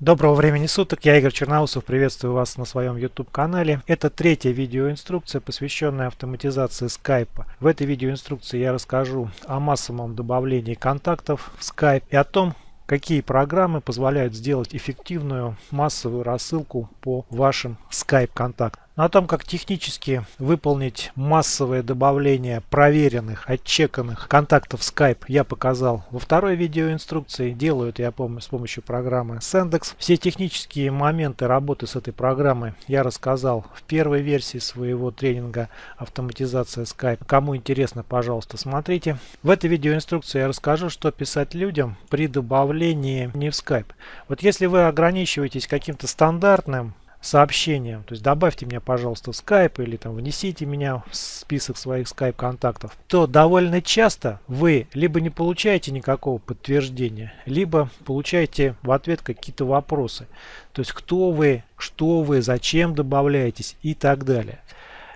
Доброго времени суток, я Игорь Черноусов, приветствую вас на своем YouTube канале. Это третья видеоинструкция, посвященная автоматизации скайпа. В этой видеоинструкции я расскажу о массовом добавлении контактов в Skype и о том, какие программы позволяют сделать эффективную массовую рассылку по вашим Skype контактам. Но о том, как технически выполнить массовое добавление проверенных, отчеканных контактов Skype я показал во второй видеоинструкции. Делаю это я помню с помощью программы Sendex. Все технические моменты работы с этой программой я рассказал в первой версии своего тренинга автоматизация Skype. Кому интересно, пожалуйста, смотрите. В этой видеоинструкции я расскажу, что писать людям при добавлении не в Skype. Вот если вы ограничиваетесь каким-то стандартным сообщением. То есть добавьте меня, пожалуйста, в Skype или там внесите меня в список своих Skype контактов. То довольно часто вы либо не получаете никакого подтверждения, либо получаете в ответ какие-то вопросы. То есть кто вы, что вы, зачем добавляетесь и так далее.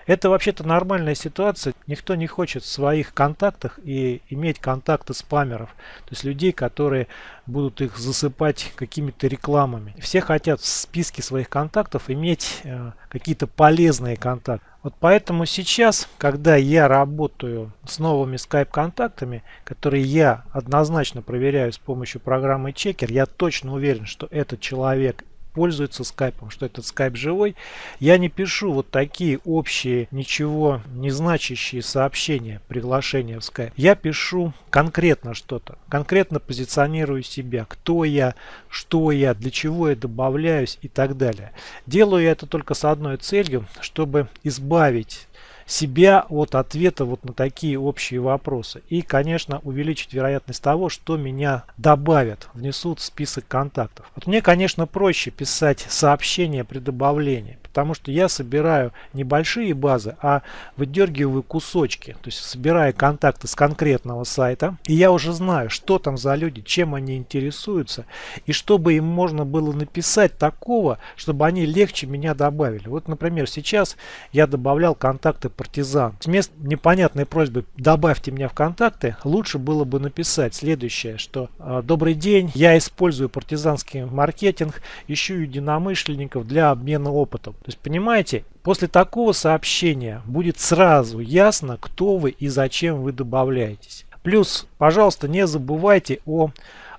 Это вообще-то нормальная ситуация. Никто не хочет в своих контактах и иметь контакты спамеров. То есть людей, которые будут их засыпать какими-то рекламами. Все хотят в списке своих контактов иметь э, какие-то полезные контакты. Вот поэтому сейчас, когда я работаю с новыми Skype контактами, которые я однозначно проверяю с помощью программы Checker, я точно уверен, что этот человек пользуется скайпом, что этот скайп живой, я не пишу вот такие общие, ничего не значащие сообщения, приглашения в скайп. Я пишу конкретно что-то, конкретно позиционирую себя, кто я, что я, для чего я добавляюсь и так далее. Делаю я это только с одной целью, чтобы избавить себя от ответа вот на такие общие вопросы. И, конечно, увеличить вероятность того, что меня добавят, внесут в список контактов. Вот мне, конечно, проще писать сообщения при добавлении, потому что я собираю небольшие базы, а выдергиваю кусочки, то есть собирая контакты с конкретного сайта, и я уже знаю, что там за люди, чем они интересуются, и чтобы им можно было написать такого, чтобы они легче меня добавили. Вот, например, сейчас я добавлял контакты партизан. Вместо непонятной просьбы «добавьте меня в контакты» лучше было бы написать следующее, что «А, «Добрый день, я использую партизанский маркетинг, ищу единомышленников для обмена опытом». То есть, понимаете, после такого сообщения будет сразу ясно, кто вы и зачем вы добавляетесь. Плюс, пожалуйста, не забывайте о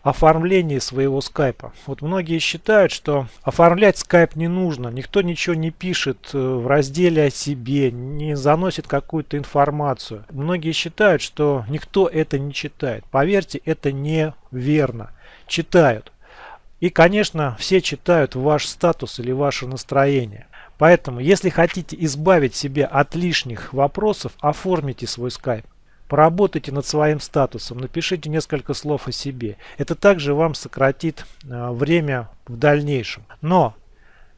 оформлении своего скайпа. Вот многие считают, что оформлять скайп не нужно. Никто ничего не пишет э, в разделе о себе, не заносит какую-то информацию. Многие считают, что никто это не читает. Поверьте, это неверно. Читают. И, конечно, все читают ваш статус или ваше настроение. Поэтому, если хотите избавить себя от лишних вопросов, оформите свой скайп. Поработайте над своим статусом, напишите несколько слов о себе. Это также вам сократит э, время в дальнейшем. Но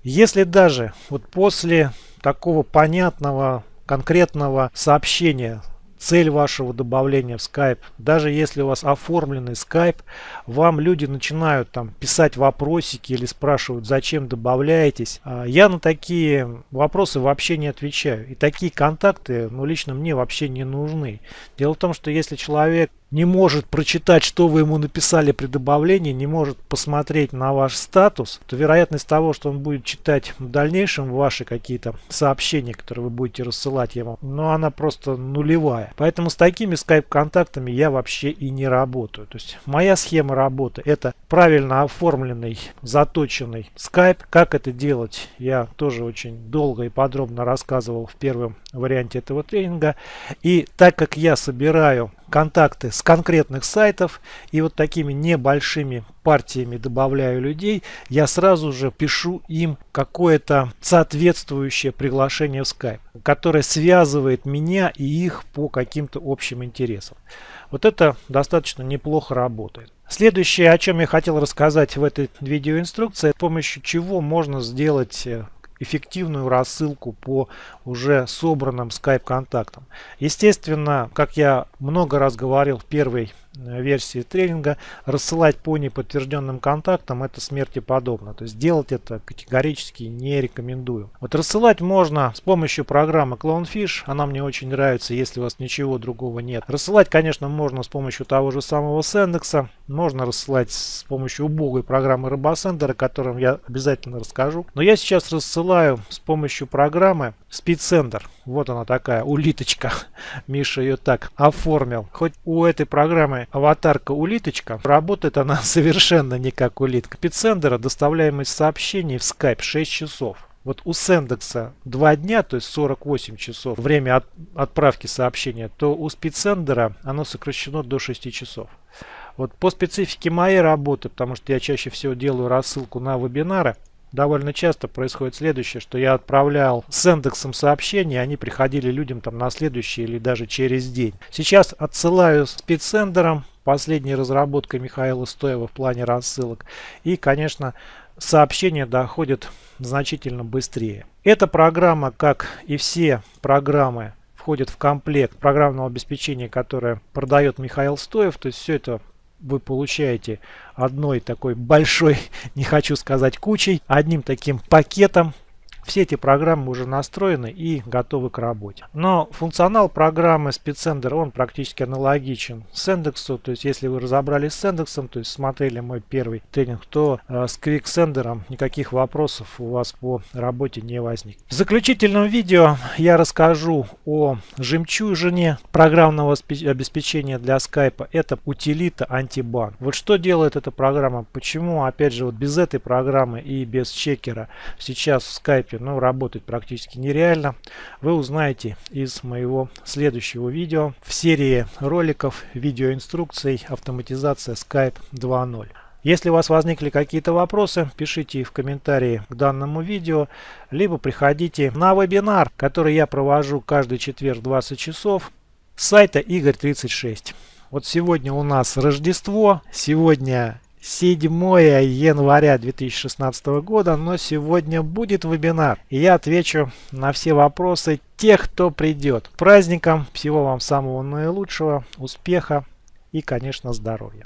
если даже вот после такого понятного, конкретного сообщения цель вашего добавления в Skype. Даже если у вас оформленный Skype, вам люди начинают там писать вопросики или спрашивают, зачем добавляетесь. А я на такие вопросы вообще не отвечаю. И такие контакты, ну, лично мне вообще не нужны. Дело в том, что если человек не может прочитать, что вы ему написали при добавлении, не может посмотреть на ваш статус, то вероятность того, что он будет читать в дальнейшем ваши какие-то сообщения, которые вы будете рассылать ему, ну она просто нулевая. Поэтому с такими скайп-контактами я вообще и не работаю. То есть моя схема работы это правильно оформленный, заточенный скайп. Как это делать, я тоже очень долго и подробно рассказывал в первом варианте этого тренинга. И так как я собираю контакты с конкретных сайтов и вот такими небольшими партиями добавляю людей, я сразу же пишу им какое-то соответствующее приглашение в Skype, которое связывает меня и их по каким-то общим интересам. Вот это достаточно неплохо работает. Следующее, о чем я хотел рассказать в этой видеоинструкции, с помощью чего можно сделать э, эффективную рассылку по уже собранным Skype контактам. Естественно, как я много раз говорил в первой э, версии тренинга рассылать по неподтвержденным контактам это смерти подобно. То есть делать это категорически не рекомендую. Вот рассылать можно с помощью программы Clownfish. Она мне очень нравится, если у вас ничего другого нет. Рассылать, конечно, можно с помощью того же самого Sendexа. Можно рассылать с помощью убогой программы RoboSender, о котором я обязательно расскажу. Но я сейчас рассылаю с помощью программы SpeedSender. Вот она такая улиточка. Миша ее так оформил. Хоть у этой программы аватарка улиточка, работает она совершенно не как улитка. SpeedSender доставляемость сообщений в Skype 6 часов. Вот у Сендекса 2 дня, то есть 48 часов время от, отправки сообщения, то у Спидсендера оно сокращено до 6 часов. Вот по специфике моей работы, потому что я чаще всего делаю рассылку на вебинары, довольно часто происходит следующее, что я отправлял с индексом сообщения, они приходили людям там на следующий или даже через день. Сейчас отсылаю спецсендером, последней разработкой Михаила Стоева в плане рассылок. И, конечно, сообщения доходят значительно быстрее. Эта программа, как и все программы, входит в комплект программного обеспечения, которое продает Михаил Стоев. То есть все это вы получаете одной такой большой, не хочу сказать кучей, одним таким пакетом все эти программы уже настроены и готовы к работе. Но функционал программы SpeedSender, он практически аналогичен Яндексу. То есть, если вы разобрались с Яндексом, то есть смотрели мой первый тренинг, то э, с QuickSender никаких вопросов у вас по работе не возник. В заключительном видео я расскажу о жемчужине программного обеспечения для Skype. Это утилита антибан. Вот что делает эта программа? Почему, опять же, вот без этой программы и без чекера сейчас в Skype ну, работать практически нереально. Вы узнаете из моего следующего видео в серии роликов, видеоинструкций автоматизация Skype 2.0. Если у вас возникли какие-то вопросы, пишите в комментарии к данному видео, либо приходите на вебинар, который я провожу каждый четверг 20 часов с сайта Игорь36. Вот сегодня у нас Рождество, сегодня 7 января 2016 года, но сегодня будет вебинар. И я отвечу на все вопросы тех, кто придет. Праздником, всего вам самого наилучшего, успеха и, конечно, здоровья.